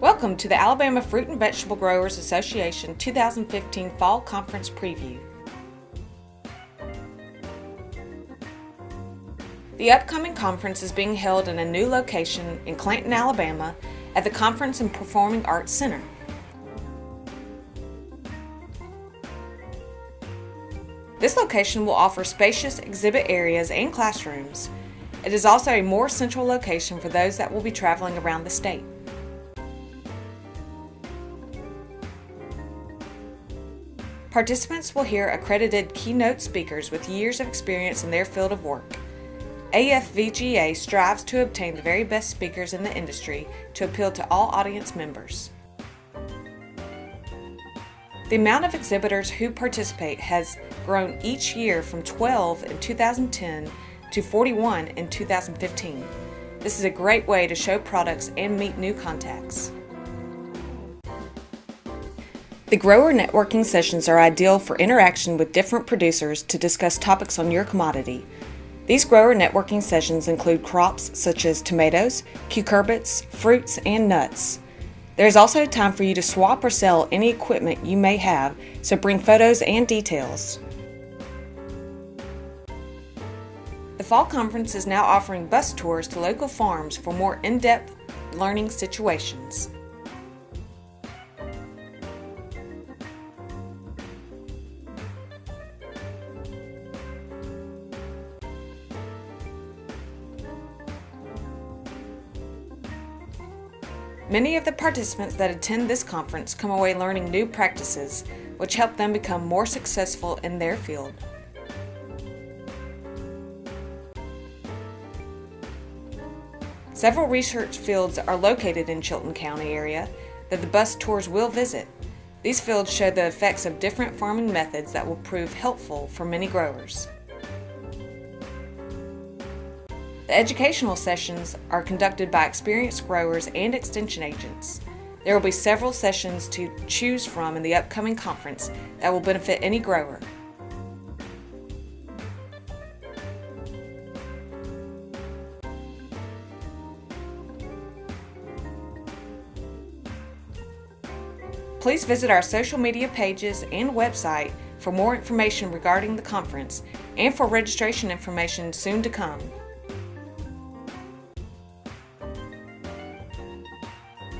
Welcome to the Alabama Fruit and Vegetable Growers Association 2015 Fall Conference Preview. The upcoming conference is being held in a new location in Clanton, Alabama at the Conference and Performing Arts Center. This location will offer spacious exhibit areas and classrooms. It is also a more central location for those that will be traveling around the state. Participants will hear accredited keynote speakers with years of experience in their field of work. AFVGA strives to obtain the very best speakers in the industry to appeal to all audience members. The amount of exhibitors who participate has grown each year from 12 in 2010 to 41 in 2015. This is a great way to show products and meet new contacts. The grower networking sessions are ideal for interaction with different producers to discuss topics on your commodity. These grower networking sessions include crops such as tomatoes, cucurbits, fruits, and nuts. There is also time for you to swap or sell any equipment you may have, so bring photos and details. The Fall Conference is now offering bus tours to local farms for more in-depth learning situations. Many of the participants that attend this conference come away learning new practices, which help them become more successful in their field. Several research fields are located in Chilton County area that the bus tours will visit. These fields show the effects of different farming methods that will prove helpful for many growers. The educational sessions are conducted by experienced growers and extension agents. There will be several sessions to choose from in the upcoming conference that will benefit any grower. Please visit our social media pages and website for more information regarding the conference and for registration information soon to come.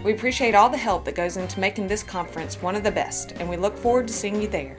We appreciate all the help that goes into making this conference one of the best, and we look forward to seeing you there.